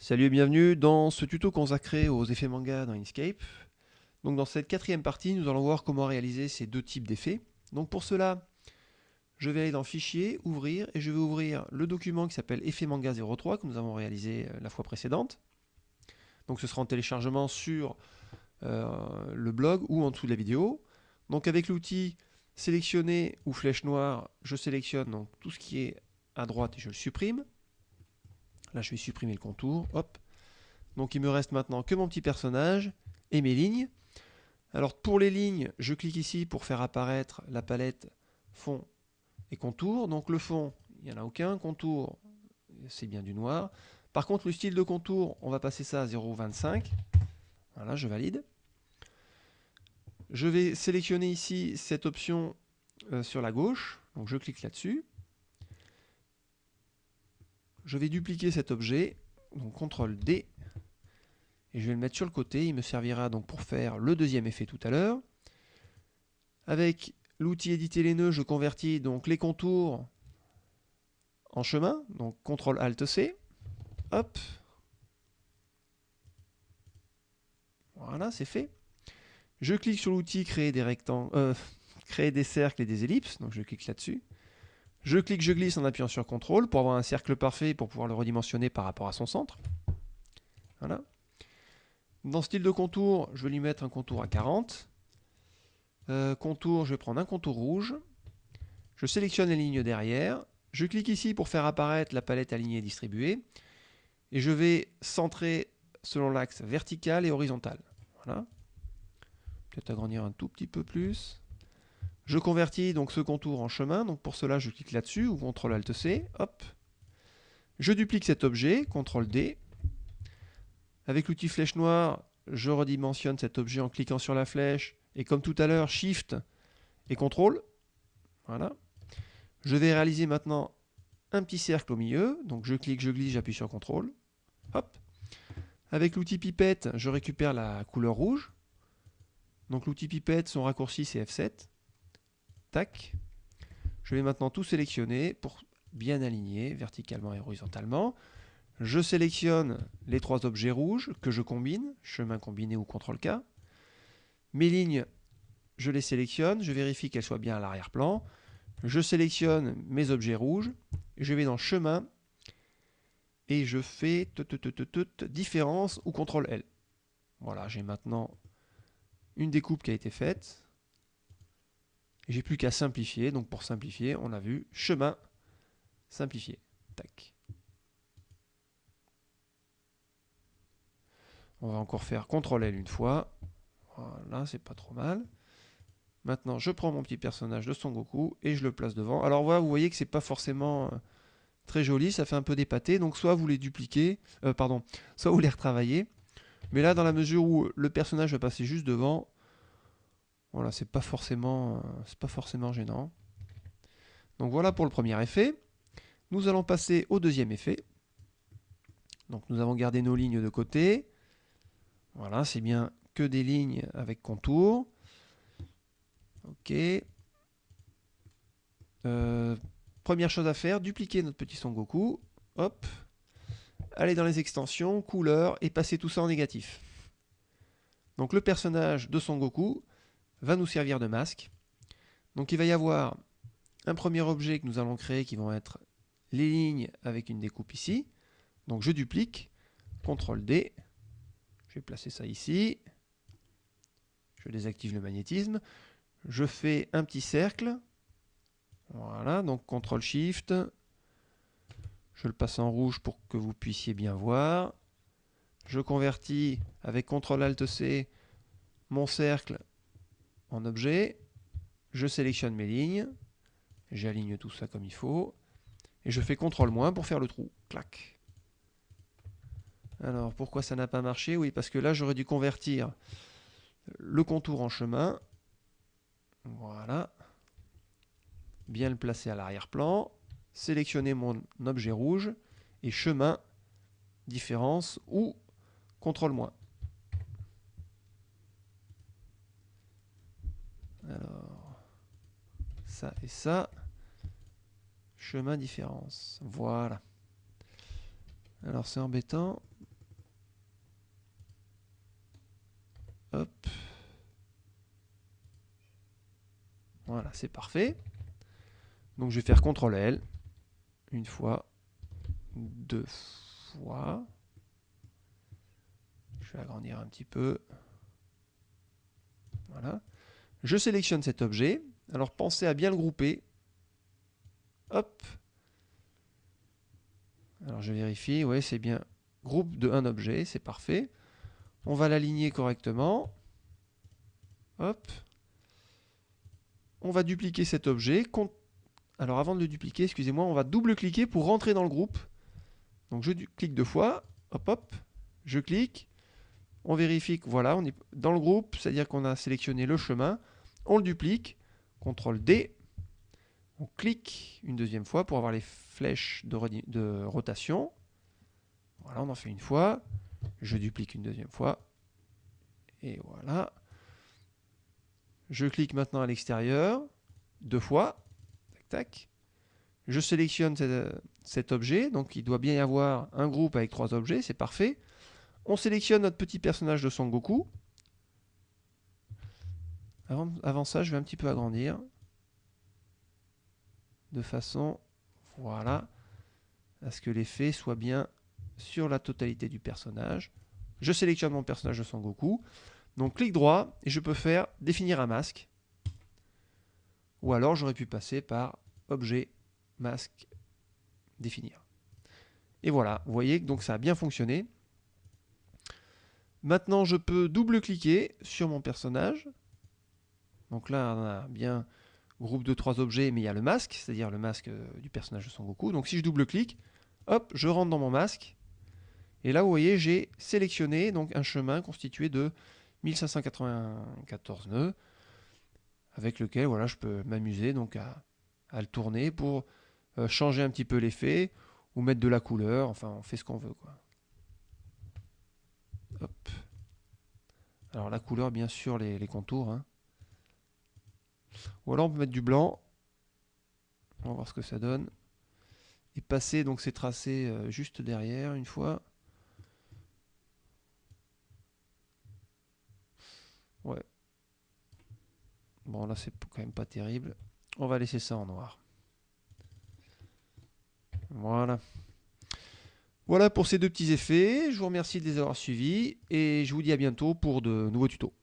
Salut et bienvenue dans ce tuto consacré aux effets manga dans Inkscape. Donc dans cette quatrième partie, nous allons voir comment réaliser ces deux types d'effets. Donc pour cela, je vais aller dans Fichier, Ouvrir, et je vais ouvrir le document qui s'appelle Effet Manga 03 que nous avons réalisé euh, la fois précédente. Donc ce sera en téléchargement sur euh, le blog ou en dessous de la vidéo. Donc avec l'outil Sélectionner ou Flèche noire, je sélectionne donc tout ce qui est à droite et je le supprime. Là, je vais supprimer le contour. Hop. Donc, il me reste maintenant que mon petit personnage et mes lignes. Alors, pour les lignes, je clique ici pour faire apparaître la palette fond et contour. Donc, le fond, il n'y en a aucun. Contour, c'est bien du noir. Par contre, le style de contour, on va passer ça à 0,25. Voilà, je valide. Je vais sélectionner ici cette option euh, sur la gauche. Donc, je clique là-dessus je vais dupliquer cet objet, donc CTRL D, et je vais le mettre sur le côté, il me servira donc pour faire le deuxième effet tout à l'heure. Avec l'outil éditer les nœuds, je convertis donc les contours en chemin, donc CTRL ALT C, hop, voilà c'est fait. Je clique sur l'outil créer des euh, des cercles et des ellipses, donc je clique là-dessus. Je clique, je glisse en appuyant sur CTRL pour avoir un cercle parfait pour pouvoir le redimensionner par rapport à son centre. Voilà. Dans style de contour, je vais lui mettre un contour à 40. Euh, contour, je vais prendre un contour rouge. Je sélectionne les lignes derrière. Je clique ici pour faire apparaître la palette alignée et distribuée. Et je vais centrer selon l'axe vertical et horizontal. Voilà. Peut-être agrandir un tout petit peu plus. Je convertis donc ce contour en chemin, donc pour cela je clique là-dessus, ou CTRL ALT C, hop. Je duplique cet objet, CTRL D. Avec l'outil flèche noire, je redimensionne cet objet en cliquant sur la flèche, et comme tout à l'heure, Shift et CTRL. Voilà. Je vais réaliser maintenant un petit cercle au milieu, donc je clique, je glisse, j'appuie sur CTRL. Hop. Avec l'outil pipette, je récupère la couleur rouge. Donc l'outil pipette, son raccourci c'est F7. Je vais maintenant tout sélectionner pour bien aligner verticalement et horizontalement. Je sélectionne les trois objets rouges que je combine, chemin combiné ou CTRL-K. Mes lignes, je les sélectionne, je vérifie qu'elles soient bien à l'arrière-plan. Je sélectionne mes objets rouges, je vais dans chemin et je fais différence ou CTRL-L. Voilà, j'ai maintenant une découpe qui a été faite. J'ai plus qu'à simplifier. Donc pour simplifier, on a vu chemin, simplifier. Tac. On va encore faire CTRL L une fois. Voilà, c'est pas trop mal. Maintenant, je prends mon petit personnage de Son Goku et je le place devant. Alors voilà, vous voyez que c'est pas forcément euh, très joli, ça fait un peu dépaté. Donc soit vous les dupliquez, euh, pardon, soit vous les retravaillez. Mais là, dans la mesure où le personnage va passer juste devant, voilà, c'est pas forcément, euh, c'est pas forcément gênant. Donc voilà pour le premier effet. Nous allons passer au deuxième effet. Donc nous avons gardé nos lignes de côté. Voilà, c'est bien que des lignes avec contour. Ok. Euh, première chose à faire, dupliquer notre petit Son Goku. Hop. Aller dans les extensions, couleurs, et passer tout ça en négatif. Donc le personnage de Son Goku va nous servir de masque. Donc il va y avoir un premier objet que nous allons créer qui vont être les lignes avec une découpe ici. Donc je duplique, CTRL D, je vais placer ça ici, je désactive le magnétisme, je fais un petit cercle, voilà, donc CTRL SHIFT, je le passe en rouge pour que vous puissiez bien voir, je convertis avec CTRL ALT C mon cercle en objet, je sélectionne mes lignes, j'aligne tout ça comme il faut, et je fais CTRL- pour faire le trou. Clac. Alors, pourquoi ça n'a pas marché? Oui, parce que là, j'aurais dû convertir le contour en chemin. Voilà. Bien le placer à l'arrière-plan. Sélectionner mon objet rouge. Et chemin, différence ou CTRL-. ça et ça. Chemin différence. Voilà. Alors c'est embêtant. Hop. Voilà, c'est parfait. Donc je vais faire CTRL L. Une fois. Deux fois. Je vais agrandir un petit peu. Voilà. Je sélectionne cet objet. Alors pensez à bien le grouper. Hop. Alors je vérifie. Oui, c'est bien. Groupe de un objet, c'est parfait. On va l'aligner correctement. Hop. On va dupliquer cet objet. Alors avant de le dupliquer, excusez-moi, on va double-cliquer pour rentrer dans le groupe. Donc je clique deux fois. Hop, hop. Je clique. On vérifie que voilà, on est dans le groupe, c'est-à-dire qu'on a sélectionné le chemin. On le duplique. CTRL D. On clique une deuxième fois pour avoir les flèches de, rotation. Voilà, on en fait une fois. Je duplique une deuxième fois. Et voilà. Je clique maintenant à l'extérieur, deux fois. Tac, tac. Je sélectionne cet, objet, donc il doit bien y avoir un groupe avec trois objets, c'est parfait. On sélectionne notre petit personnage de Son Goku. Avant, ça, je vais un petit peu agrandir. De façon, voilà, à ce que l'effet soit bien sur la totalité du personnage. Je sélectionne mon personnage de Son Goku. Donc clic droit et je peux faire définir un masque. Ou alors j'aurais pu passer par objet, masque, définir. Et voilà, vous voyez que ça a bien fonctionné. Maintenant je peux double-cliquer sur mon personnage. Donc là on a bien groupe de trois objets, mais il y a le masque, c'est-à-dire le masque euh, du personnage de Son Goku. Donc si je double-clique, hop, je rentre dans mon masque. Et là, vous voyez, j'ai sélectionné donc un chemin constitué de 1594 nœuds, avec lequel voilà, je peux m'amuser à, le tourner pour euh, changer un petit peu l'effet ou mettre de la couleur, enfin on fait ce qu'on veut. Hop. Alors la couleur, bien sûr, les, contours. Hein. Ou alors on peut mettre du blanc. On va voir ce que ça donne. Et passer donc ces tracés euh, juste derrière une fois. Ouais. Bon, là, c'est quand même pas terrible. On va laisser ça en noir. Voilà. Voilà pour ces deux petits effets. Je vous remercie de les avoir suivis et je vous dis à bientôt pour de nouveaux tutos.